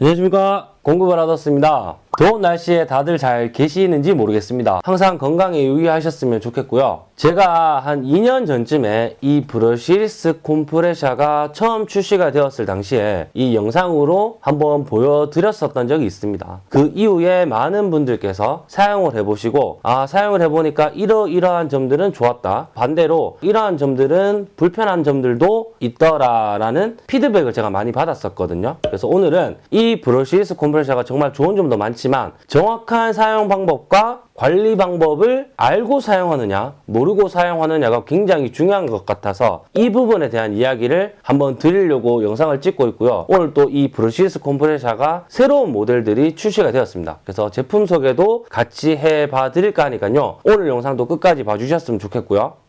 안녕하십니까. 공급을 하셨습니다 더운 날씨에 다들 잘 계시는지 모르겠습니다. 항상 건강에 유의하셨으면 좋겠고요. 제가 한 2년 전쯤에 이 브러시리스 콤프레샤가 처음 출시가 되었을 당시에 이 영상으로 한번 보여드렸었던 적이 있습니다. 그 이후에 많은 분들께서 사용을 해보시고 아 사용을 해보니까 이러이러한 점들은 좋았다. 반대로 이러한 점들은 불편한 점들도 있더라 라는 피드백을 제가 많이 받았었거든요. 그래서 오늘은 이 브러시리스 콤프레셔가 정말 좋은 점도 많지 만 정확한 사용 방법과 관리 방법을 알고 사용하느냐 모르고 사용하느냐가 굉장히 중요한 것 같아서 이 부분에 대한 이야기를 한번 드리려고 영상을 찍고 있고요. 오늘 또 이 brushless 콤프레셔가 새로운 모델들이 출시가 되었습니다. 그래서 제품 소개도 같이 해봐 드릴까 하니까요. 오늘 영상도 끝까지 봐주셨으면 좋겠고요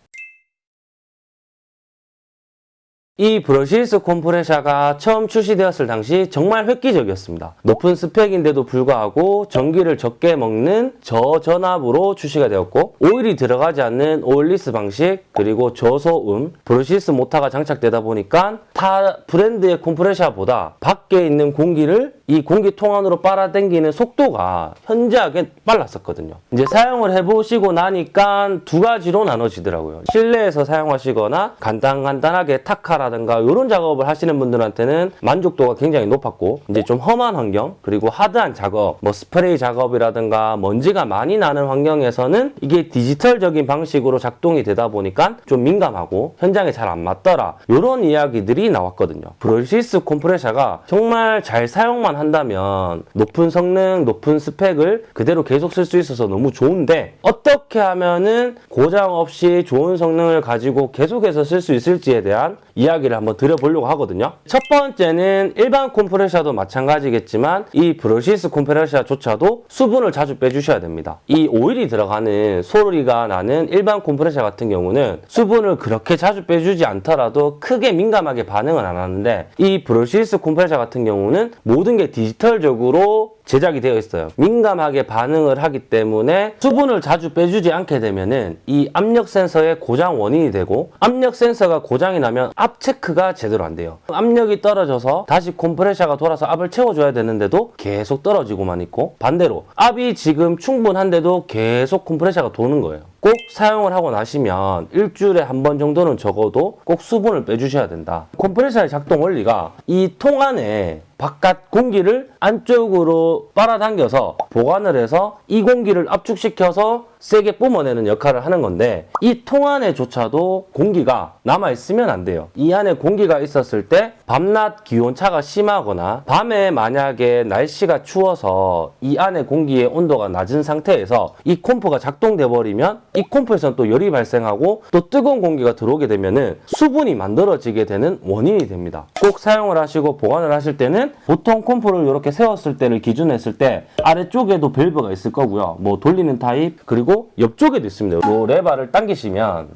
이 brushless 콤프레셔가 처음 출시되었을 당시 정말 획기적이었습니다. 높은 스펙인데도 불구하고 전기를 적게 먹는 저전압으로 출시가 되었고 오일이 들어가지 않는 oilless 방식 그리고 저소음 brushless 모터가 장착되다 보니까 타 브랜드의 콤프레셔보다 밖에 있는 공기를 이 공기통 안으로 빨아당기는 속도가 현저하게 빨랐었거든요. 이제 사용을 해보시고 나니까 두 가지로 나눠지더라고요. 실내에서 사용하시거나 간단간단하게 타카라 든가 이런 작업을 하시는 분들한테는 만족도가 굉장히 높았고 이제 좀 험한 환경 그리고 하드한 작업 뭐 스프레이 작업이라든가 먼지가 많이 나는 환경에서는 이게 디지털적인 방식으로 작동이 되다 보니까 좀 민감하고 현장에 잘 안 맞더라 이런 이야기들이 나왔거든요. 브러시스 콤프레셔가 정말 잘 사용만 한다면 높은 성능, 높은 스펙을 그대로 계속 쓸 수 있어서 너무 좋은데 어떻게 하면은 고장 없이 좋은 성능을 가지고 계속해서 쓸 수 있을지에 대한 이야기 를 한번 드려보려고 하거든요. 첫 번째는 일반 콤프레셔도 마찬가지겠지만 이 brushless 콤프레셔조차도 수분을 자주 빼주셔야 됩니다. 이 오일이 들어가는 소리가 나는 일반 콤프레셔 같은 경우는 수분을 그렇게 자주 빼주지 않더라도 크게 민감하게 반응은 안 하는데 이 brushless 콤프레셔 같은 경우는 모든 게 디지털적으로 제작이 되어 있어요. 민감하게 반응을 하기 때문에 수분을 자주 빼주지 않게 되면은 이 압력 센서의 고장 원인이 되고 압력 센서가 고장이 나면 압 체크가 제대로 안 돼요. 압력이 떨어져서 다시 콤프레셔가 돌아서 압을 채워줘야 되는데도 계속 떨어지고만 있고 반대로 압이 지금 충분한데도 계속 콤프레셔가 도는 거예요. 꼭 사용을 하고 나시면 일주일에 한 번 정도는 적어도 꼭 수분을 빼주셔야 된다. 콤프레셔의 작동 원리가 이 통 안에 바깥 공기를 안쪽으로 빨아당겨서 보관을 해서 이 공기를 압축시켜서 세게 뿜어내는 역할을 하는 건데 이 통 안에조차도 공기가 남아있으면 안 돼요. 이 안에 공기가 있었을 때 밤낮 기온차가 심하거나 밤에 만약에 날씨가 추워서 이 안에 공기의 온도가 낮은 상태에서 이 콤프가 작동돼 버리면 이 콤프에서는 또 열이 발생하고 또 뜨거운 공기가 들어오게 되면 은 수분이 만들어지게 되는 원인이 됩니다. 꼭 사용을 하시고 보관을 하실 때는 보통 콤프를 이렇게 세웠을 때를 기준으로 했을 때 아래쪽에도 밸브가 있을 거고요. 뭐 돌리는 타입 그리고 옆쪽에도 있습니다. 이 레바를 당기시면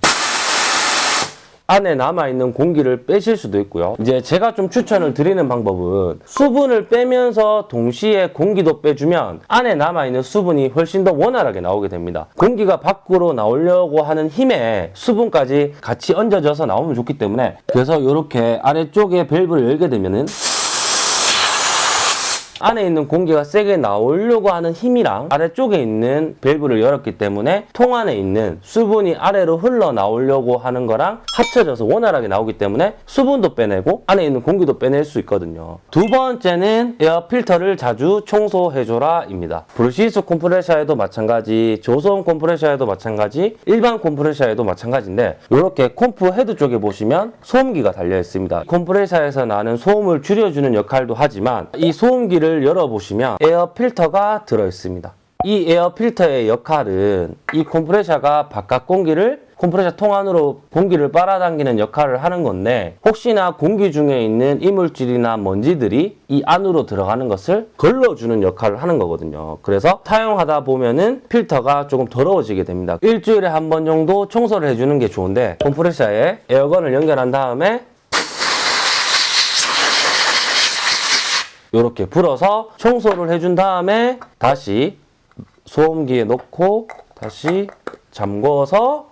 안에 남아있는 공기를 빼실 수도 있고요. 이제 제가 좀 추천을 드리는 방법은 수분을 빼면서 동시에 공기도 빼주면 안에 남아있는 수분이 훨씬 더 원활하게 나오게 됩니다. 공기가 밖으로 나오려고 하는 힘에 수분까지 같이 얹어져서 나오면 좋기 때문에 그래서 이렇게 아래쪽에 밸브를 열게 되면은 안에 있는 공기가 세게 나오려고 하는 힘이랑 아래쪽에 있는 밸브를 열었기 때문에 통 안에 있는 수분이 아래로 흘러나오려고 하는 거랑 합쳐져서 원활하게 나오기 때문에 수분도 빼내고 안에 있는 공기도 빼낼 수 있거든요. 두 번째는 에어 필터를 자주 청소해줘라 입니다. brushless 콤프레셔에도 마찬가지, 조소음 콤프레셔에도 마찬가지, 일반 콤프레셔에도 마찬가지인데 이렇게 콤프 헤드 쪽에 보시면 소음기가 달려 있습니다. 콤프레셔에서 나는 소음을 줄여주는 역할도 하지만 이 소음기를 열어보시면 에어 필터가 들어있습니다. 이 에어 필터의 역할은 이 콤프레셔가 바깥 공기를 콤프레셔 통 안으로 공기를 빨아당기는 역할을 하는 건데 혹시나 공기 중에 있는 이물질이나 먼지들이 이 안으로 들어가는 것을 걸러주는 역할을 하는 거거든요. 그래서 사용하다 보면은 필터가 조금 더러워지게 됩니다. 일주일에 한 번 정도 청소를 해주는 게 좋은데 콤프레셔에 에어건을 연결한 다음에 이렇게 불어서 청소를 해준 다음에 다시 소음기에 넣고 다시 잠궈서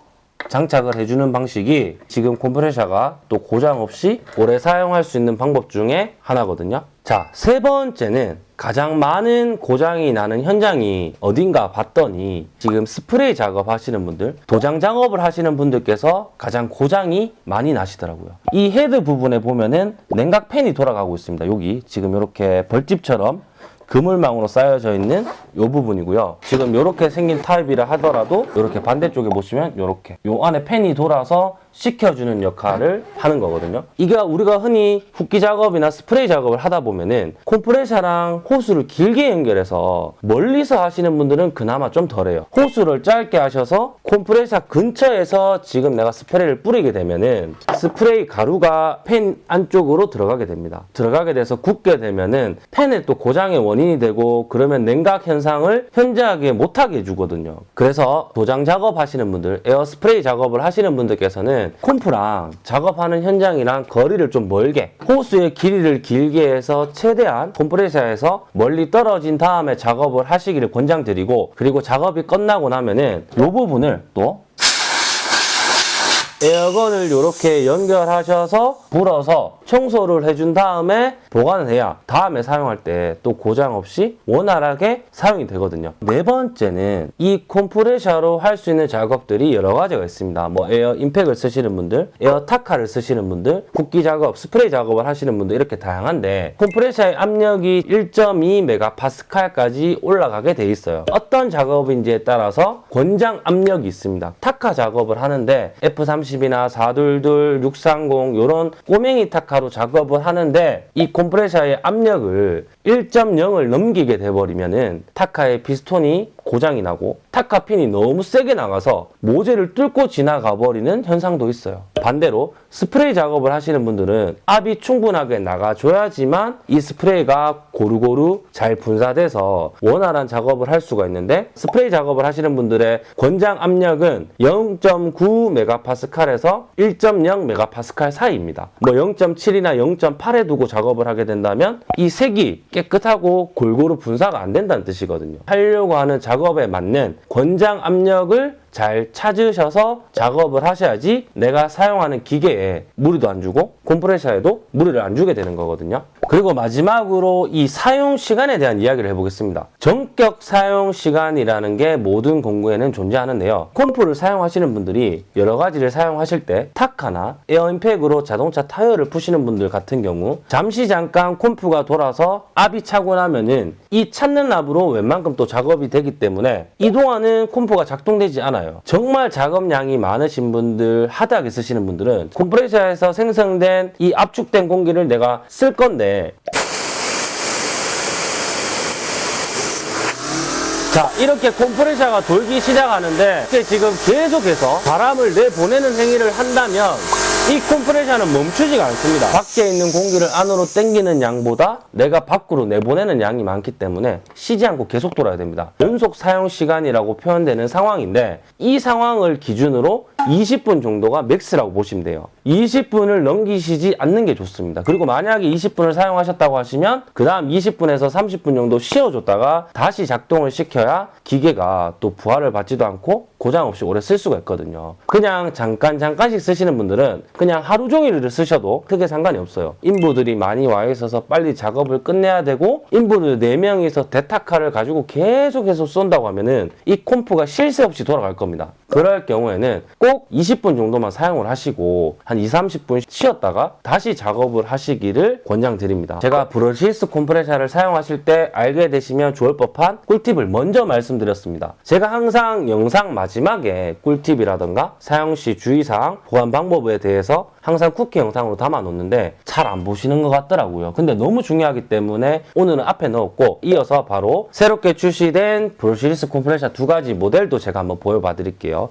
장착을 해주는 방식이 지금 컴프레셔가 또 고장 없이 오래 사용할 수 있는 방법 중에 하나거든요. 자, 세 번째는 가장 많은 고장이 나는 현장이 어딘가 봤더니 지금 스프레이 작업 하시는 분들, 도장 작업을 하시는 분들께서 가장 고장이 많이 나시더라고요. 이 헤드 부분에 보면은 냉각 팬이 돌아가고 있습니다. 여기 지금 이렇게 벌집처럼 그물망으로 싸여져 있는 이 부분이고요. 지금 이렇게 생긴 타입이라 하더라도 이렇게 반대쪽에 보시면 이렇게 이 안에 팬이 돌아서 식혀주는 역할을 하는 거거든요. 이게 우리가 흔히 붓기 작업이나 스프레이 작업을 하다 보면은 콤프레셔랑 호스를 길게 연결해서 멀리서 하시는 분들은 그나마 좀 덜해요. 호스를 짧게 하셔서 콤프레셔 근처에서 지금 내가 스프레이를 뿌리게 되면은 스프레이 가루가 팬 안쪽으로 들어가게 됩니다. 들어가게 돼서 굳게 되면은 팬에 또 고장의 원인이 되고 그러면 냉각 현상을 현저하게 못하게 해주거든요. 그래서 도장 작업하시는 분들, 에어 스프레이 작업을 하시는 분들께서는 콤프랑 작업하는 현장이랑 거리를 좀 멀게 호스의 길이를 길게 해서 최대한 컴프레셔에서 멀리 떨어진 다음에 작업을 하시기를 권장드리고 그리고 작업이 끝나고 나면은 이 부분을 또 에어건을 이렇게 연결하셔서 불어서 청소를 해준 다음에 보관을 해야 다음에 사용할 때 또 고장 없이 원활하게 사용이 되거든요. 네 번째는 이 컴프레셔로 할 수 있는 작업들이 여러 가지가 있습니다. 뭐 에어 임팩을 쓰시는 분들, 에어 타카를 쓰시는 분들, 붓기 작업, 스프레이 작업을 하시는 분들 이렇게 다양한데 컴프레셔의 압력이 1.2메가파스칼까지 올라가게 돼 있어요. 어떤 작업인지에 따라서 권장 압력이 있습니다. 타카 작업을 하는데 F30이나 422, 630 이런 꼬맹이 타카로 작업을 하는데 이 컴프레셔의 압력을 1.0을 넘기게 돼버리면은 타카의 피스톤이 고장이 나고 타카 핀이 너무 세게 나가서 모재를 뚫고 지나가 버리는 현상도 있어요. 반대로 스프레이 작업을 하시는 분들은 압이 충분하게 나가줘야지만 이 스프레이가 고루고루 잘 분사돼서 원활한 작업을 할 수가 있는데 스프레이 작업을 하시는 분들의 권장 압력은 0.9메가파스칼에서 1.0메가파스칼 사이입니다. 뭐 0.7이나 0.8에 두고 작업을 하게 된다면 이 색이 깨끗하고 골고루 분사가 안 된다는 뜻이거든요. 하려고 하는 작업에 맞는 권장 압력을 잘 찾으셔서 작업을 하셔야지 내가 사용하는 기계에 무리도 안 주고 컴프레셔에도 무리를 안 주게 되는 거거든요. 그리고 마지막으로 이 사용 시간에 대한 이야기를 해보겠습니다. 정격 사용 시간이라는 게 모든 공구에는 존재하는데요. 컴프를 사용하시는 분들이 여러 가지를 사용하실 때 타카나 에어임팩으로 자동차 타이어를 푸시는 분들 같은 경우 잠시 잠깐 컴프가 돌아서 압이 차고 나면은 이 찼는 압으로 웬만큼 또 작업이 되기 때문에 이동안은 컴프가 작동되지 않아요. 정말 작업량이 많으신 분들, hard하게 쓰시는 분들은 컴프레셔에서 생성된 이 압축된 공기를 내가 쓸 건데. 자 이렇게 컴프레셔가 돌기 시작하는데 이렇게 지금 계속해서 바람을 내보내는 행위를 한다면 이 컴프레셔는 멈추지가 않습니다. 밖에 있는 공기를 안으로 당기는 양보다 내가 밖으로 내보내는 양이 많기 때문에 쉬지 않고 계속 돌아야 됩니다. 연속 사용 시간이라고 표현되는 상황인데 이 상황을 기준으로 20분 정도가 max라고 보시면 돼요. 20분을 넘기시지 않는 게 좋습니다. 그리고 만약에 20분을 사용하셨다고 하시면 그 다음 20분에서 30분 정도 쉬어줬다가 다시 작동을 시켜야 기계가 또 부하를 받지도 않고 고장 없이 오래 쓸 수가 있거든요. 그냥 잠깐 잠깐씩 쓰시는 분들은 그냥 하루 종일을 쓰셔도 크게 상관이 없어요. 인부들이 많이 와 있어서 빨리 작업을 끝내야 되고 인부들 4명이서 대타카를 가지고 계속해서 쏜다고 하면은 이 콤프가 쉴새 없이 돌아갈 겁니다. 그럴 경우에는 꼭 20분 정도만 사용을 하시고 한 2, 30분 쉬었다가 다시 작업을 하시기를 권장드립니다. 제가 브러시스 콤프레셔를 사용하실 때 알게 되시면 좋을 법한 꿀팁을 먼저 말씀드렸습니다. 제가 항상 영상 마지막에 꿀팁이라던가 사용 시 주의사항, 보관 방법에 대해서 항상 쿠키 영상으로 담아 놓는데 잘 안 보시는 것 같더라고요. 근데 너무 중요하기 때문에 오늘은 앞에 넣었고 이어서 바로 새롭게 출시된 브러시리스 콤프레셔 두 가지 모델도 제가 한번 보여봐 드릴게요.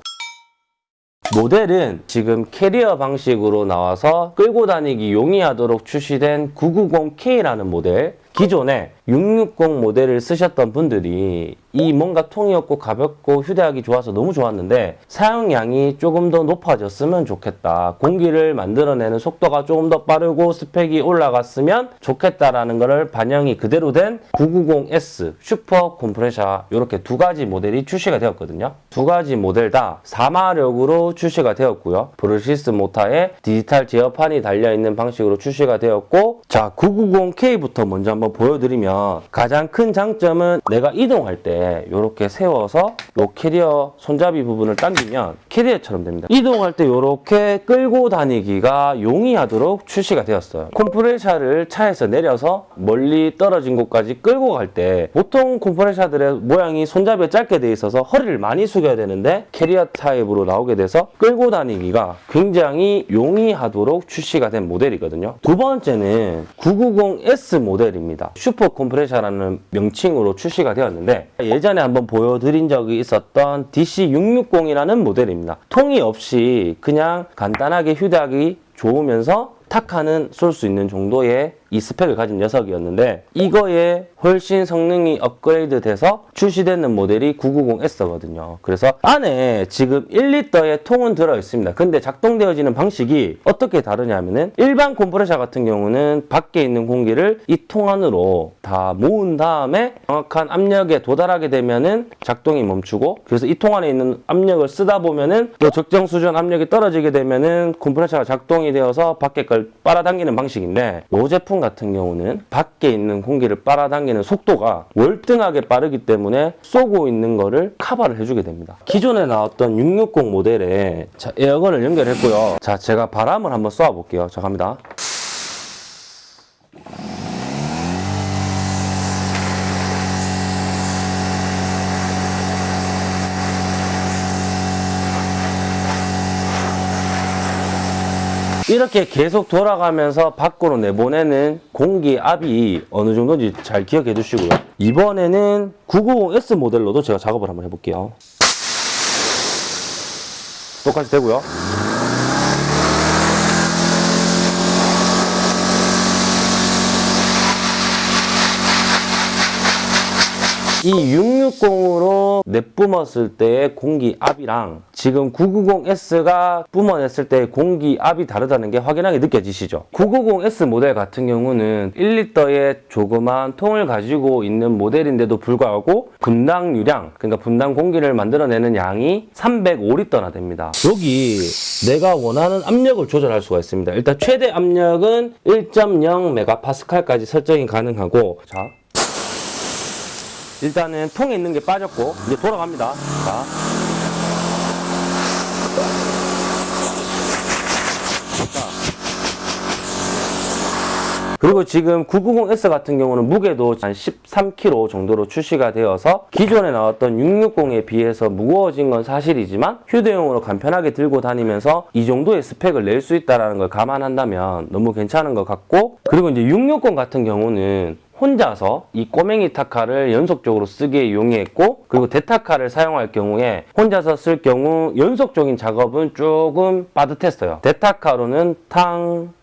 모델은 지금 캐리어 방식으로 나와서 끌고 다니기 용이하도록 출시된 990K라는 모델 기존에 660 모델을 쓰셨던 분들이 이 뭔가 통이 없고 가볍고 휴대하기 좋아서 너무 좋았는데 사용량이 조금 더 높아졌으면 좋겠다. 공기를 만들어내는 속도가 조금 더 빠르고 스펙이 올라갔으면 좋겠다라는 것을 반영이 그대로 된 990S 슈퍼 컴프레셔 이렇게 두 가지 모델이 출시가 되었거든요. 두 가지 모델 다 4마력으로 출시가 되었고요. brushless 모터에 디지털 제어판이 달려있는 방식으로 출시가 되었고 자 990K부터 먼저 한번 보여드리면 가장 큰 장점은 내가 이동할 때 이렇게 세워서 요 캐리어 손잡이 부분을 당기면 캐리어처럼 됩니다. 이동할 때 이렇게 끌고 다니기가 용이하도록 출시가 되었어요. 컴프레셔를 차에서 내려서 멀리 떨어진 곳까지 끌고 갈 때 보통 컴프레셔들의 모양이 손잡이에 짧게 돼 있어서 허리를 많이 숙여야 되는데 캐리어 타입으로 나오게 돼서 끌고 다니기가 굉장히 용이하도록 출시가 된 모델이거든요. 두 번째는 990S 모델입니다. 슈퍼 컴프레셔라는 명칭으로 출시가 되었는데 예전에 한번 보여드린 적이 있었던 DC660이라는 모델입니다. 통이 없이 그냥 간단하게 휴대하기 좋으면서 타카는 쏠 수 있는 정도의 이 스펙을 가진 녀석이었는데 이거에 훨씬 성능이 업그레이드 돼서 출시되는 모델이 990S거든요. 그래서 안에 지금 1리터의 통은 들어있습니다. 근데 작동되어지는 방식이 어떻게 다르냐면은 일반 컴프레셔 같은 경우는 밖에 있는 공기를 이 통 안으로 다 모은 다음에 정확한 압력에 도달하게 되면은 작동이 멈추고 그래서 이 통 안에 있는 압력을 쓰다 보면은 또 적정 수준 압력이 떨어지게 되면은 컴프레셔가 작동이 되어서 밖에 걸 빨아당기는 방식인데 이 제품 같은 경우는 밖에 있는 공기를 빨아당기는 속도가 월등하게 빠르기 때문에 쏘고 있는 거를 커버를 해주게 됩니다. 기존에 나왔던 660 모델에 자, 에어건을 연결했고요. 자, 제가 바람을 한번 쏘아 볼게요. 자, 갑니다. 이렇게 계속 돌아가면서 밖으로 내보내는 공기압이 어느 정도인지 잘 기억해 두시고요. 이번에는 990S 모델로도 제가 작업을 한번 해볼게요. 똑같이 되고요. 이 660으로 내뿜었을 때의 공기압이랑 지금 990S가 뿜어냈을 때의 공기 압이 다르다는 게 확연하게 느껴지시죠? 990S 모델 같은 경우는 1리터의 조그만 통을 가지고 있는 모델인데도 불구하고 분당 유량, 그러니까 분당 공기를 만들어내는 양이 305리터나 됩니다. 여기 내가 원하는 압력을 조절할 수가 있습니다. 일단 최대 압력은 1.0메가파스칼까지 설정이 가능하고 자 일단은 통에 있는 게 빠졌고 이제 돌아갑니다. 자. 그리고 지금 990S 같은 경우는 무게도 한 13kg 정도로 출시가 되어서 기존에 나왔던 660에 비해서 무거워진 건 사실이지만 휴대용으로 간편하게 들고 다니면서 이 정도의 스펙을 낼 수 있다는 걸 감안한다면 너무 괜찮은 것 같고 그리고 이제 660 같은 경우는 혼자서 이 꼬맹이 타카를 연속적으로 쓰기에 용이했고 그리고 대타카를 사용할 경우에 혼자서 쓸 경우 연속적인 작업은 조금 빠듯했어요. 대타카로는 탕,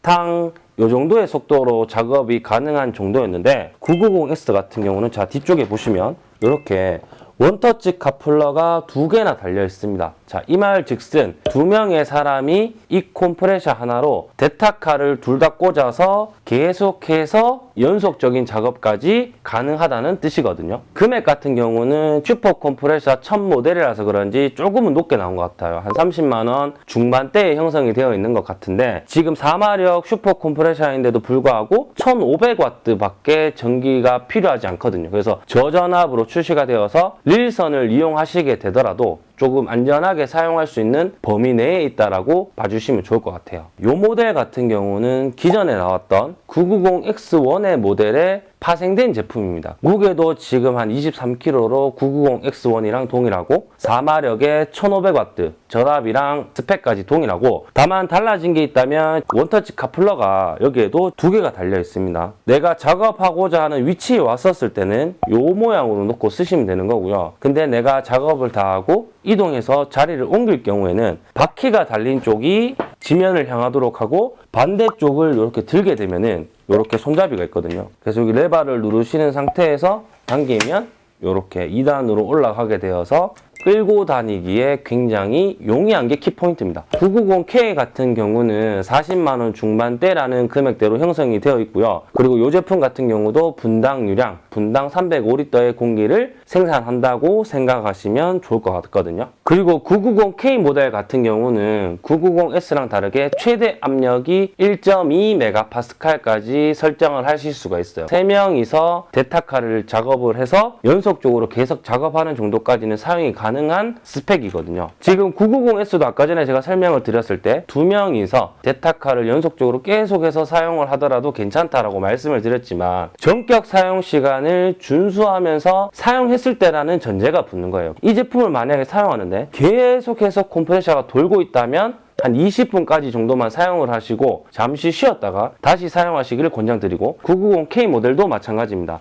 탕, 요 정도의 속도로 작업이 가능한 정도였는데 990S 같은 경우는 자 뒤쪽에 보시면 이렇게 원터치 카플러가 두 개나 달려 있습니다. 자, 이 말 즉슨 두 명의 사람이 이 컴프레셔 하나로 대타카를 둘 다 꽂아서 계속해서 연속적인 작업까지 가능하다는 뜻이거든요. 금액 같은 경우는 슈퍼 컴프레셔 첫 모델이라서 그런지 조금은 높게 나온 것 같아요. 한 30만 원 중반대에 형성이 되어 있는 것 같은데 지금 4마력 슈퍼 컴프레셔인데도 불구하고 1500W 밖에 전기가 필요하지 않거든요. 그래서 저전압으로 출시가 되어서 릴선을 이용하시게 되더라도 조금 안전하게 사용할 수 있는 범위 내에 있다라고 봐주시면 좋을 것 같아요. 이 모델 같은 경우는 기존에 나왔던 990X1의 모델에 파생된 제품입니다. 무게도 지금 한 23kg로 990X1이랑 동일하고 4마력에 1500W 전압이랑 스펙까지 동일하고 다만 달라진 게 있다면 원터치 카플러가 여기에도 두 개가 달려 있습니다. 내가 작업하고자 하는 위치에 왔었을 때는 이 모양으로 놓고 쓰시면 되는 거고요. 근데 내가 작업을 다 하고 이동해서 자리를 옮길 경우에는 바퀴가 달린 쪽이 지면을 향하도록 하고 반대쪽을 이렇게 들게 되면은 이렇게 손잡이가 있거든요. 그래서 여기 레바를 누르시는 상태에서 당기면 이렇게 2단으로 올라가게 되어서 끌고 다니기에 굉장히 용이한 게 키포인트입니다. 990K 같은 경우는 40만 원 중반대라는 금액대로 형성이 되어 있고요. 그리고 이 제품 같은 경우도 분당 유량, 분당 305리터의 공기를 생산한다고 생각하시면 좋을 것 같거든요. 그리고 990K 모델 같은 경우는 990S랑 다르게 최대 압력이 1.2메가파스칼까지 설정을 하실 수가 있어요. 3명이서 데타카를 작업을 해서 연속적으로 계속 작업하는 정도까지는 사용이 가능한 스펙이거든요. 지금 990S도 아까 전에 제가 설명을 드렸을 때 2명이서 데타카를 연속적으로 계속해서 사용을 하더라도 괜찮다라고 말씀을 드렸지만 전격 사용 시간을 준수하면서 사용했을 때라는 전제가 붙는 거예요. 이 제품을 만약에 사용하는데 계속해서 컴프레셔가 돌고 있다면 한 20분까지 정도만 사용을 하시고 잠시 쉬었다가 다시 사용하시기를 권장드리고 990K 모델도 마찬가지입니다.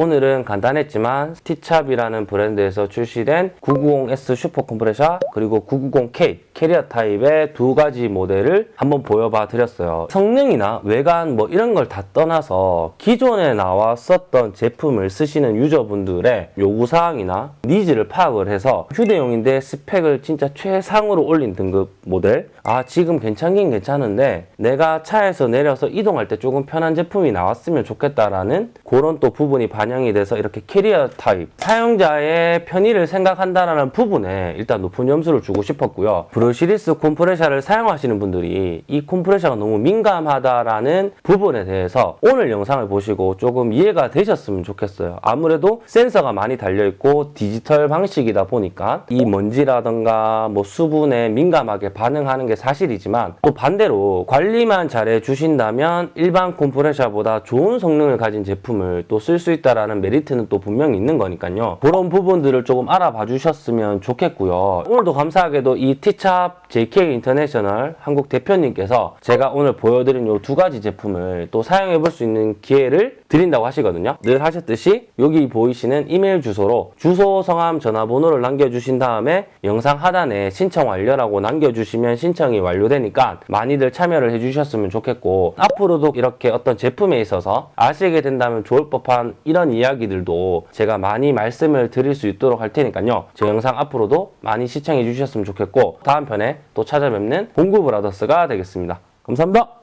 오늘은 간단했지만 스티찹이라는 브랜드에서 출시된 990S 슈퍼 컴프레셔 그리고 990K 캐리어 타입의 두 가지 모델을 한번 보여봐 드렸어요. 성능이나 외관 뭐 이런 걸 다 떠나서 기존에 나왔었던 제품을 쓰시는 user분들의 요구사항이나 needs를 파악을 해서 휴대용인데 스펙을 진짜 최상으로 올린 등급 모델 아 지금 괜찮긴 괜찮은데 내가 차에서 내려서 이동할 때 조금 편한 제품이 나왔으면 좋겠다라는 그런 또 부분이 반영이 돼서 이렇게 캐리어 타입 사용자의 편의를 생각한다라는 부분에 일단 높은 점수를 주고 싶었고요. brushless 콤프레셔를 사용하시는 분들이 이 콤프레셔가 너무 민감하다라는 부분에 대해서 오늘 영상을 보시고 조금 이해가 되셨으면 좋겠어요. 아무래도 센서가 많이 달려있고 디지털 방식이다 보니까 이 먼지라던가 뭐 수분에 민감하게 반응하는 게 사실이지만 또 반대로 관리만 잘해 주신다면 일반 콤프레셔보다 좋은 성능을 가진 제품을 또 쓸 수 있다 라는 메리트는 또 분명히 있는 거니까요. 그런 부분들을 조금 알아봐 주셨으면 좋겠고요. 오늘도 감사하게도 이 티찹 JK 인터내셔널 한국 대표님께서 제가 오늘 보여드린 이 두 가지 제품을 또 사용해 볼 수 있는 기회를 드린다고 하시거든요. 늘 하셨듯이 여기 보이시는 이메일 주소로 주소, 성함, 전화번호를 남겨주신 다음에 영상 하단에 신청 완료라고 남겨주시면 신청이 완료되니까 많이들 참여를 해주셨으면 좋겠고 앞으로도 이렇게 어떤 제품에 있어서 아시게 된다면 좋을 법한 이런 이야기들도 제가 많이 말씀을 드릴 수 있도록 할 테니까요. 제 영상 앞으로도 많이 시청해 주셨으면 좋겠고 다음 편에 또 찾아뵙는 공구 브라더스가 되겠습니다. 감사합니다.